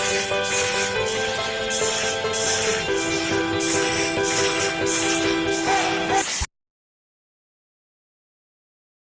Podcast.